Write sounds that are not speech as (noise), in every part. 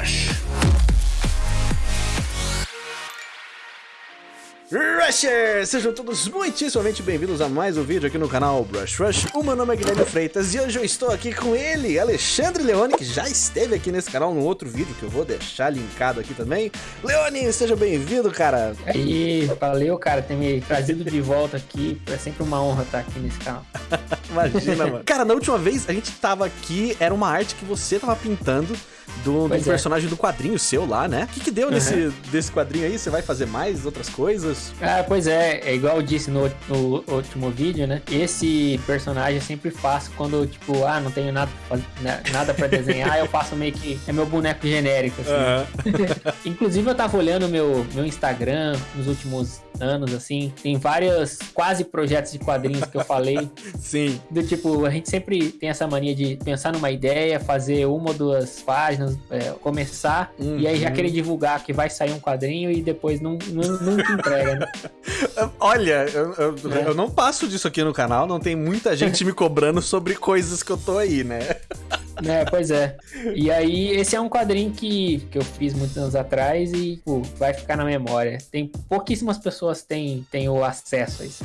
Brush. Rushers! Sejam todos muitíssimamente bem-vindos a mais um vídeo aqui no canal Brush Rush. O meu nome é Guilherme Freitas e hoje eu estou aqui com ele, Alexandre Leone, que já esteve aqui nesse canal num outro vídeo que eu vou deixar linkado aqui também. Leone, seja bem-vindo, cara! E valeu, cara, ter me trazido de volta aqui. É sempre uma honra estar aqui nesse canal. (laughs) Imagina, mano. Cara, na última vez a gente tava aqui, era uma arte que você tava pintando do, do é. personagem do quadrinho seu lá, né? O que, que deu nesse, desse quadrinho aí? Você vai fazer mais outras coisas? Ah, pois é, é igual eu disse no, no último vídeo, né? Esse personagem eu sempre faço quando, tipo, ah, não tenho nada, pra né, nada pra desenhar, eu faço meio que. É meu boneco genérico, assim. (laughs) Inclusive, eu tava olhando meu, meu Instagram nos últimos anos, assim. Tem vários quase projetos de quadrinhos que eu falei. (laughs) Sim. Do tipo, a gente sempre tem essa mania de pensar numa ideia, fazer uma ou duas páginas, é, começar, e aí já Uhum. querer divulgar que vai sair um quadrinho e depois não, não- nunca entrega, (laughs) Olha, eu, eu- É. eu não passo disso aqui no canal, não tem muita gente me cobrando sobre coisas que eu tô aí, né? É, pois é. E aí, esse é um quadrinho que, que eu fiz muitos anos atrás e pô, vai ficar na memória. Tem pouquíssimas pessoas têm, têm o acesso a isso.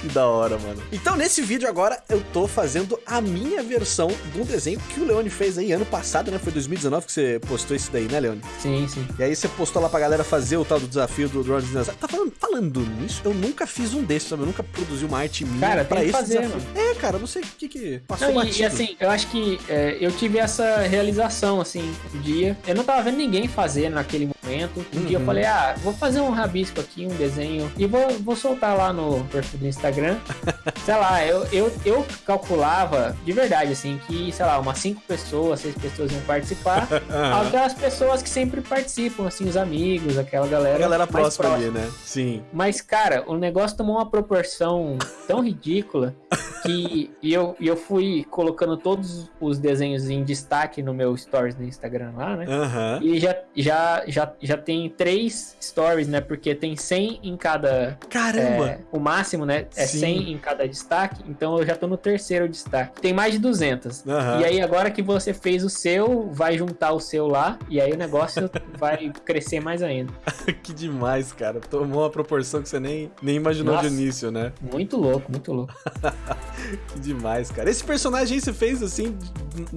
Que da hora, mano. Então, nesse vídeo agora, eu tô fazendo a minha versão um desenho que o Leone fez aí ano passado, né? Foi 2019 que você postou isso daí, né, Leone? Sim, sim. E aí você postou lá pra galera fazer o tal do desafio do Drone Dinosaur. Tá falando, falando nisso? Eu nunca fiz um desses, sabe? Eu nunca produzi uma arte minha Cara, pra esse fazer, desafio. É, cara, eu não sei o que que passou Não, e, e assim, eu acho que é, eu tive essa realização, assim, um dia. Eu não tava vendo ninguém fazer naquele momento. Um dia eu Uhum. falei, ah, vou fazer um rabisco aqui, um desenho, e vou, vou soltar lá no perfil do Instagram. (laughs) sei lá, eu, eu, eu calculava, de verdade, assim, que, sei lá, umas cinco pessoas, seis pessoas iam participar. (laughs) Aquelas pessoas que sempre participam, assim, os amigos, aquela galera. A galera mais próxima ali, né? Sim. mas, cara, o negócio tomou uma proporção tão ridícula que eu, eu fui colocando todos os desenhos em destaque no meu stories no Instagram lá, né? Aham. E já, já, já, já tem três stories, né? Porque tem 100 em cada. Caramba! é, o máximo, né? É Sim. 100 em cada destaque. Então eu já tô no terceiro destaque. Tem mais de 200. Aham. E aí, agora que você fez o seu, vai juntar o seu lá. E aí o negócio (laughs) vai crescer mais ainda. (laughs) que demais, cara. Tomou uma proporção que você nem, nem imaginou Nossa. de início, né? Muito louco, muito louco. (laughs) Que demais, cara. Esse personagem aí você fez assim,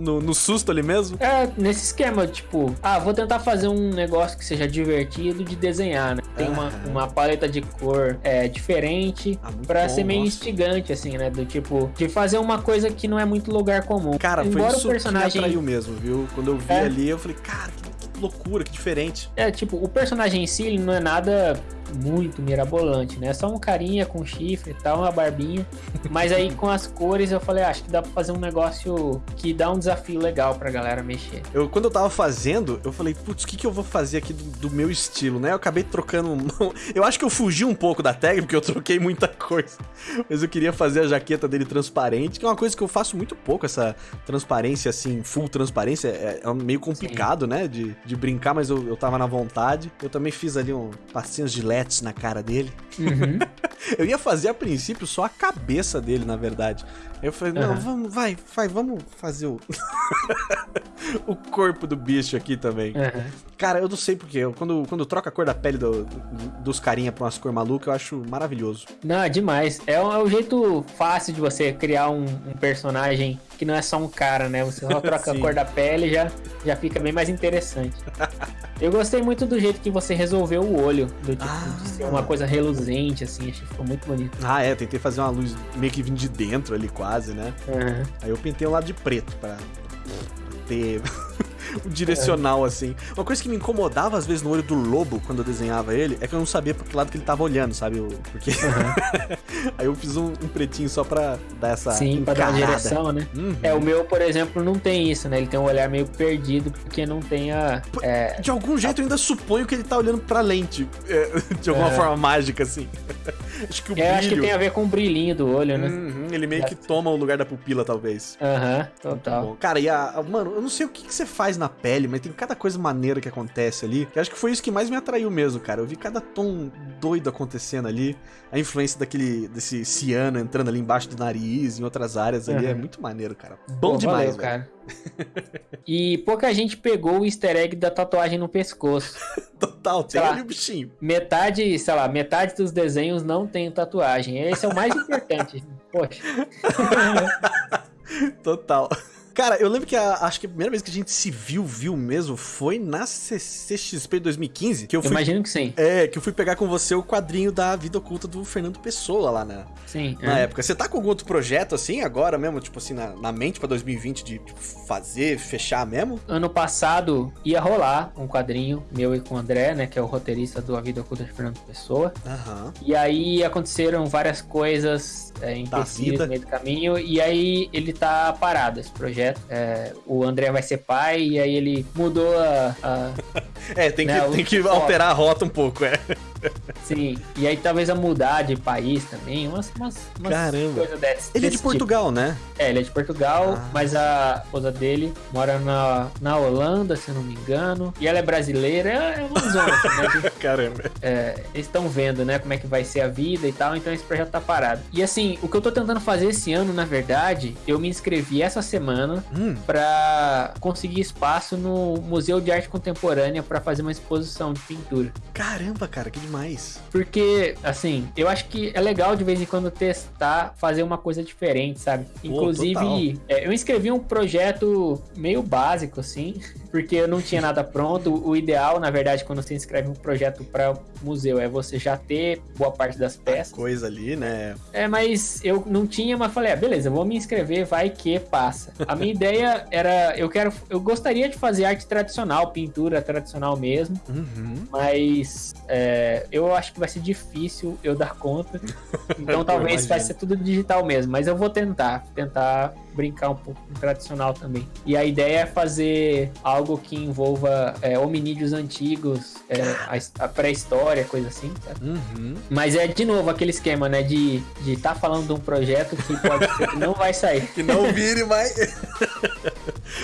no, no susto ali mesmo? É, nesse esquema, tipo, ah, vou tentar fazer um negócio que seja divertido de desenhar, né? Tem uma, uma paleta de cor é, diferente Ah, bom, ser meio nossa. instigante, assim, né? Do tipo, de fazer uma coisa que não é muito lugar comum. Cara, foi Embora isso o personagem. que me atraiu mesmo, viu? Quando eu vi É. ali, eu falei, cara, que, que loucura, que diferente. É, tipo, o personagem em si, ele não é nada muito mirabolante, né? É só um carinha com chifre e tal, uma barbinha. Mas aí com as cores eu falei, ah, acho que dá pra fazer um negócio que dá um desafio legal pra galera mexer. Eu, quando eu tava fazendo, eu falei, putz, o que, que eu vou fazer aqui do, do meu estilo, né? Eu acabei trocando. Eu acho que eu fugi um pouco da técnica, porque eu troquei muita coisa. Mas eu queria fazer a jaqueta dele transparente, que é uma coisa que eu faço muito pouco, essa transparência, assim, full transparência. É, é meio complicado, né? De, de brincar, mas eu, eu tava na vontade. Eu também fiz ali um passinhos de LEDs na cara dele. Uhum. (laughs) Eu ia fazer a princípio só a cabeça dele, na verdade. Aí eu falei, não, Aham. vamos, vai, vai, vamos fazer o. (laughs) o corpo do bicho aqui também. Aham. Cara, eu não sei porquê. eu- Quando, quando troca a cor da pele do- do- dos carinha pra umas cor maluca, eu acho maravilhoso. Não, é demais. É um, é um jeito fácil de você criar um, um personagem que não é só um cara, né? Você só (laughs) troca a cor da pele e já, já fica bem mais interessante. Eu gostei muito do jeito que você resolveu o olho, do tipo, Ah. de ser uma coisa reluzente, assim, achei que ficou muito bonito. Ah, é, tentei fazer uma luz meio que vindo de dentro ali, quase, né? Aham. Aí eu pintei um lado de preto pra ter o (laughs) direcional, assim. Uma coisa que me incomodava às vezes no olho do lobo quando eu desenhava ele é que eu não sabia pra que lado que ele tava olhando, sabe? Eu- Porque. (laughs) Aí eu fiz um, um pretinho só pra dar essa. Sim, pra dar uma encarada. direção, né? Uhum. É, o meu, por exemplo, não tem isso, né? Ele tem um olhar meio perdido, porque não tem a. é, De algum jeito eu ainda suponho que ele tá olhando pra lente. é, (laughs) de alguma É. forma mágica, assim. acho que o é, acho que tem a ver com o brilhinho do olho, né? Uhum, ele meio que toma o lugar da pupila, talvez. Aham, total. bom. Cara, e a, a- Mano, eu não sei o que, que você faz na na pele, mas tem cada coisa maneira que acontece ali. Que acho que foi isso que mais me atraiu mesmo, cara. Eu vi cada tom doido acontecendo ali. A influência daquele, desse ciano entrando ali embaixo do nariz, em outras áreas ali. Uhum. É muito maneiro, cara. Bom Pô, demais, valeu, cara. e pouca gente pegou o easter egg da tatuagem no pescoço. (laughs) Total, tem ali o bichinho. Metade, sei lá, metade dos desenhos não tem tatuagem. Esse é o mais importante. (laughs) Poxa. Total. Cara, eu lembro que a, acho que a primeira vez que a gente se viu, viu mesmo, foi na CCXP 2015. Que eu, fui, imagino que sim. É, que eu fui pegar com você o quadrinho da vida oculta do Fernando Pessoa lá na, sim, na é. época. Você tá com algum outro projeto assim agora mesmo, tipo assim, na, na mente pra 2020 de tipo, fazer, fechar mesmo? Ano passado ia rolar um quadrinho meu e com o André, né, que é o roteirista do A Vida Oculta de Fernando Pessoa. Aham. E aí aconteceram várias coisas é, empecilhos no meio do caminho, e aí ele tá parado, esse projeto. É, o André vai ser pai, e aí ele mudou a. a (laughs) é, tem né, que, tem que alterar a rota um pouco, é. Sim, e aí talvez a mudar de país também, umas, umas, umas Caramba. coisas dessas. Ele é de Portugal, tipo. né? É, ele é de Portugal, ah. mas a esposa dele mora na, na Holanda, se eu não me engano. E ela é brasileira, é, é uma zona, assim, né? (laughs) Caramba. É, eles estão vendo, né, como é que vai ser a vida e tal, então esse projeto tá parado. E assim, o que eu tô tentando fazer esse ano, na verdade, eu me inscrevi essa semana hum. pra conseguir espaço no Museu de Arte Contemporânea para fazer uma exposição de pintura. Caramba, cara, que demais. Porque, assim, eu acho que é legal de vez em quando testar, fazer uma coisa diferente, sabe? Inclusive, é, eu inscrevi um projeto meio básico, assim, (laughs) porque eu não tinha nada pronto. O ideal, na verdade, quando você inscreve um projeto para museu, é você já ter boa parte das peças. A coisa ali, né? É, mas eu não tinha, mas falei, ah, beleza, vou me inscrever, vai que passa. A minha (laughs) ideia era, eu quero, eu gostaria de fazer arte tradicional, pintura tradicional mesmo, uhum. mas é, eu acho que vai ser difícil eu dar conta. (laughs) Então talvez vai ser tudo digital mesmo, mas eu vou tentar, tentar brincar um pouco com tradicional também. E a ideia é fazer algo que envolva é, hominídeos antigos, é, a, a pré-história, coisa assim, sabe? Uhum. Mas é, de novo, aquele esquema, né, de estar tá falando de um projeto que pode ser que não vai sair. (laughs) que não vire mais... (laughs)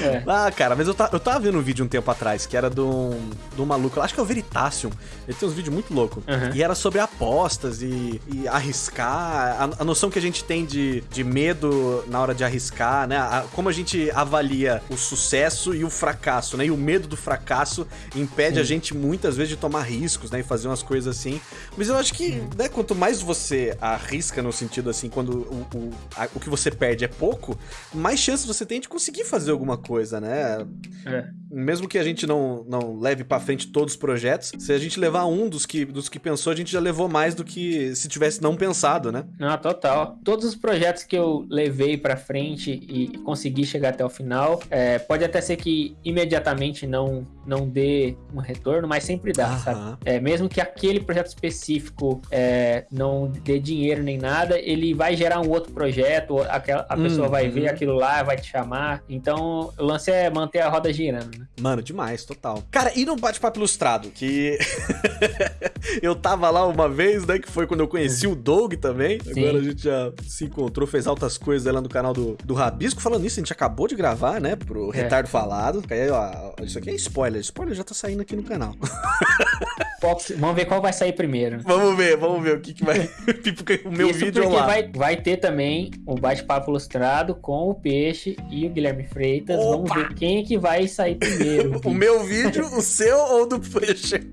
É. Ah, cara, mas eu, tá, eu tava vendo um vídeo um tempo atrás que era de um, de um maluco, acho que é o Veritasium. Ele tem uns vídeos muito loucos. Uhum. E era sobre apostas e, e arriscar. A, a, noção que a gente tem de, de medo na hora de arriscar, né? A, como a gente avalia o sucesso e o fracasso, né? E o medo do fracasso impede Sim. a gente muitas vezes de tomar riscos, né? E fazer umas coisas assim. Mas eu acho que, né, quanto mais você arrisca no sentido assim, quando o, o, a, o que você perde é pouco, mais chances você tem de conseguir fazer alguma coisa, né? É. Mesmo que a gente não, não leve para frente todos os projetos, se a gente levar um dos que, dos que pensou, a gente já levou mais do que se tivesse não pensado, né? Ah, total. Todos os projetos que eu levei para frente e consegui chegar até o final, é, pode até ser que imediatamente não, não dê um retorno, mas sempre dá, sabe? É, mesmo que aquele projeto específico é, não dê dinheiro nem nada, ele vai gerar um outro projeto, aquela, a pessoa vai ver uhum. aquilo lá, vai te chamar. Então, o lance é manter a roda girando, né? Mano, demais, total. Cara, e no bate-papo ilustrado, que (laughs) eu tava lá uma vez, né, que foi quando eu conheci o Doug também. Sim. Agora a gente já se encontrou, fez altas coisas lá no canal do, do Rabisco. Falando nisso, a gente acabou de gravar, né, pro é. Retardo Falado. Aí, ó, isso aqui é spoiler. Spoiler já tá saindo aqui no canal. vamos ver qual vai sair primeiro. Vamos ver, vamos ver o que, que vai. (laughs) o meu Isso vídeo lá. Vai, vai ter também o bate-papo ilustrado com o Peixe e o Guilherme Freitas. Opa! Vamos ver quem é que vai sair primeiro. (laughs) o meu vídeo, o seu ou do Peixe?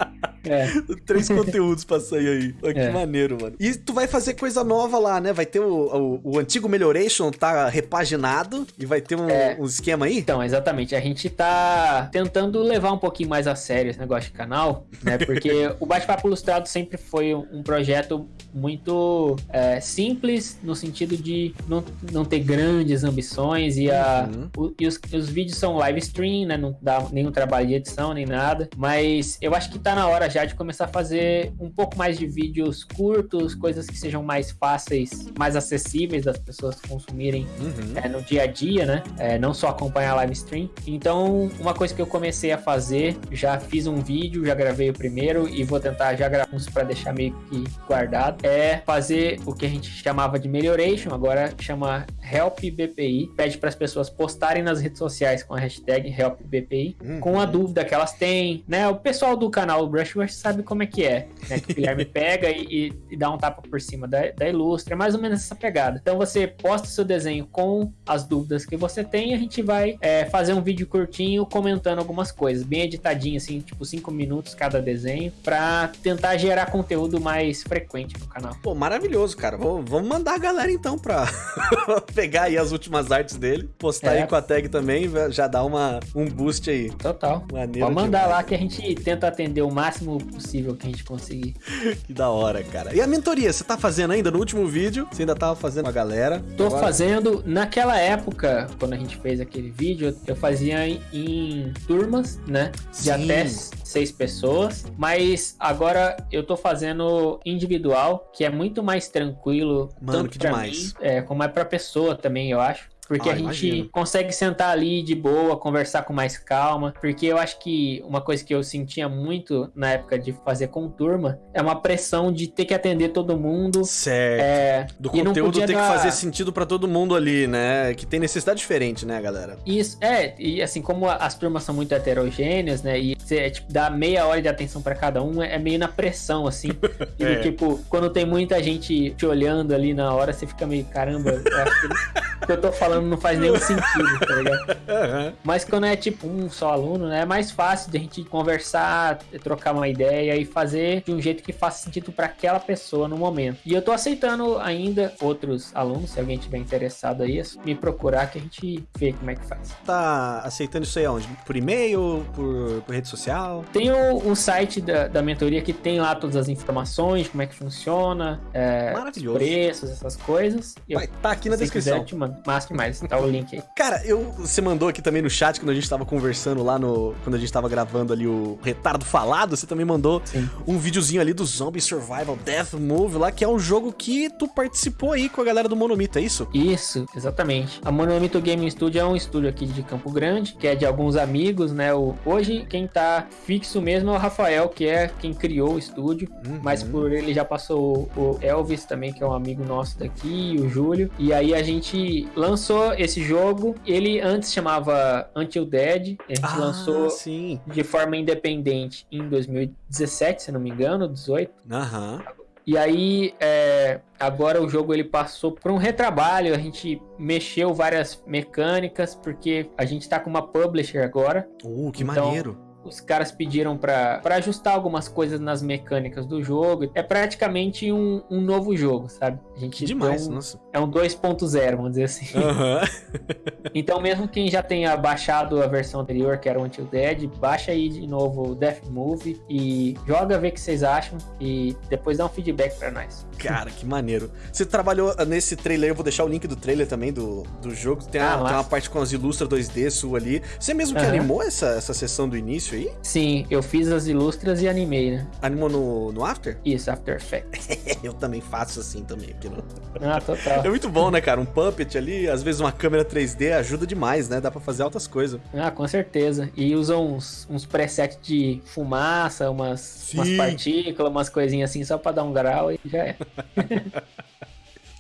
É. (laughs) Três conteúdos pra sair aí. Oh, que é. maneiro, mano. E tu vai fazer coisa nova lá, né? Vai ter o, o, o antigo Melhoration tá repaginado e vai ter um, é. um, esquema aí? Então, exatamente. A gente tá tentando levar um pouquinho mais a sério esse negócio de canal, né? (laughs) Porque o Bate-Papo Ilustrado sempre foi um projeto muito é, simples, no sentido de não, não ter grandes ambições e, a, uhum. o, e os, os, vídeos são live stream, né? Não dá nenhum trabalho de edição nem nada. Mas eu acho que tá na hora da Jade começar a fazer um pouco mais de vídeos curtos, coisas que sejam mais fáceis, mais acessíveis das pessoas consumirem uhum. é, no dia a dia, né? É, não só acompanhar a live stream. Então, uma coisa que eu comecei a fazer, já fiz um vídeo, já gravei o primeiro e vou tentar já gravar uns para deixar meio que guardado, é fazer o que a gente chamava de melhoration, agora chama Help BPI. Pede para as pessoas postarem nas redes sociais com a hashtag Help BPI, uhum. com a dúvida que elas têm, né? O pessoal do canal Sabe como é que é, né? Que o Guilherme (laughs) pega e, e, dá um tapa por cima da, da ilustra, é mais ou menos essa pegada. Então você posta seu desenho com as dúvidas que você tem e a gente vai é, fazer um vídeo curtinho comentando algumas coisas, bem editadinho, assim, tipo 5 minutos cada desenho, para tentar gerar conteúdo mais frequente no canal. Pô, maravilhoso, cara. Vamos mandar a galera então pra (laughs) pegar aí as últimas artes dele, postar é. aí com a tag também, já dá uma, um boost aí. Total. Maneiro Pode mandar demais. lá que a gente tenta atender o máximo possível que a gente conseguir. (laughs) que da hora, cara. E a mentoria, você tá fazendo ainda no último vídeo? Você ainda tava fazendo com a galera? Tô Agora... fazendo. Naquela época, quando a gente fez aquele vídeo, eu fazia em, em turmas, né? De Sim. até seis pessoas. Mas agora eu tô fazendo individual, que é muito mais tranquilo. Mano, tanto que demais. Mim, é, como é pra pessoa também, eu acho. Porque ah, a gente imagino. consegue sentar ali de boa, conversar com mais calma. Porque eu acho que uma coisa que eu sentia muito na época de fazer com turma é uma pressão de ter que atender todo mundo. Certo. É, Do conteúdo ter dar... que fazer sentido para todo mundo ali, né? Que tem necessidade diferente, né, galera? Isso, é. E assim, como as turmas são muito heterogêneas, né? E você é, tipo, dá meia hora de atenção para cada um, é meio na pressão, assim. (laughs) E é. tipo, quando tem muita gente te olhando ali na hora, você fica meio, caramba, eu acho que, que eu tô falando não faz nenhum sentido, tá ligado? (laughs) Uhum. Mas quando é tipo um só aluno, né, é mais fácil de a gente conversar, trocar uma ideia e fazer de um jeito que faça sentido para aquela pessoa no momento. E eu tô aceitando ainda outros alunos, se alguém tiver interessado aí, é me procurar que a gente vê como é que faz. Tá aceitando isso aí aonde? Por e-mail? Por, por rede social? Tem o, o site da, da mentoria que tem lá todas as informações, como é que funciona, é, Maravilhoso. preços, essas coisas. Vai estar tá aqui na descrição. Quiser, te mando. Massa demais tá o link aí. Cara, eu, você mandou aqui também no chat quando a gente tava conversando lá no. Quando a gente tava gravando ali o Retardo Falado, você também mandou Sim. um videozinho ali do Zombie Survival Death Move lá, que é um jogo que tu participou aí com a galera do Monomito, é isso? Isso, exatamente. A Monomito Gaming Studio é um estúdio aqui de Campo Grande, que é de alguns amigos, né? O, hoje quem tá fixo mesmo é o Rafael, que é quem criou o estúdio, uhum. mas por ele já passou o Elvis também, que é um amigo nosso daqui, e o Júlio. E aí a gente lançou esse jogo, ele antes chamava Until Dead, a gente ah, lançou sim. de forma independente em 2017, se não me engano, 18. Aham. Uhum. E aí, é, agora o jogo ele passou por um retrabalho, a gente mexeu várias mecânicas, porque a gente tá com uma publisher agora. Uh, que então, maneiro! Os caras pediram para ajustar algumas coisas nas mecânicas do jogo. É praticamente um, um novo jogo, sabe? A gente Demais, um, nossa. É um 2.0, vamos dizer assim. Uhum. (laughs) então, mesmo quem já tenha baixado a versão anterior, que era o Until Dead, baixa aí de novo o Death Move e joga, vê o que vocês acham e depois dá um feedback para nós. Cara, que maneiro. Você trabalhou nesse trailer, eu vou deixar o link do trailer também do, do jogo. Tem, ah, a, tem uma parte com as ilustras 2D sua ali. Você mesmo que uhum. animou essa, essa sessão do início aí? Sim, eu fiz as ilustras e animei, né? Animou no, no After? Isso, After Effects. (laughs) eu também faço assim também. Aqui no... Ah, total. É muito bom, né, cara? Um puppet ali, às vezes uma câmera 3D ajuda demais, né? Dá pra fazer altas coisas. Ah, com certeza. E usa uns, uns presets de fumaça, umas, umas partículas, umas coisinhas assim, só pra dar um grau e já é. (laughs)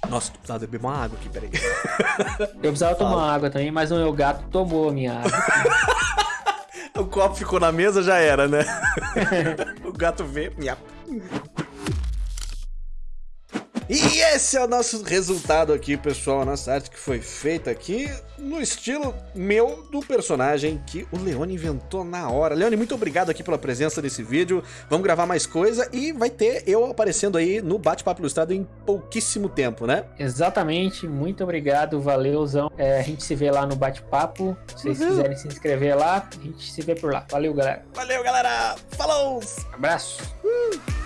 Nossa, tu precisava beber uma água aqui, peraí. Eu precisava Fala. tomar água também, mas o meu gato tomou a minha água. (laughs) o copo ficou na mesa, já era, né? (laughs) o gato vê. Minha... E esse é o nosso resultado aqui, pessoal. A nossa arte que foi feita aqui no estilo meu do personagem que o Leone inventou na hora. Leone, muito obrigado aqui pela presença desse vídeo. Vamos gravar mais coisa e vai ter eu aparecendo aí no Bate-Papo Ilustrado em pouquíssimo tempo, né? Exatamente. Muito obrigado. Valeuzão. É, a gente se vê lá no Bate-Papo. Se vocês uhum. quiserem se inscrever lá, a gente se vê por lá. Valeu, galera. Valeu, galera. Falou! Abraço. Uh.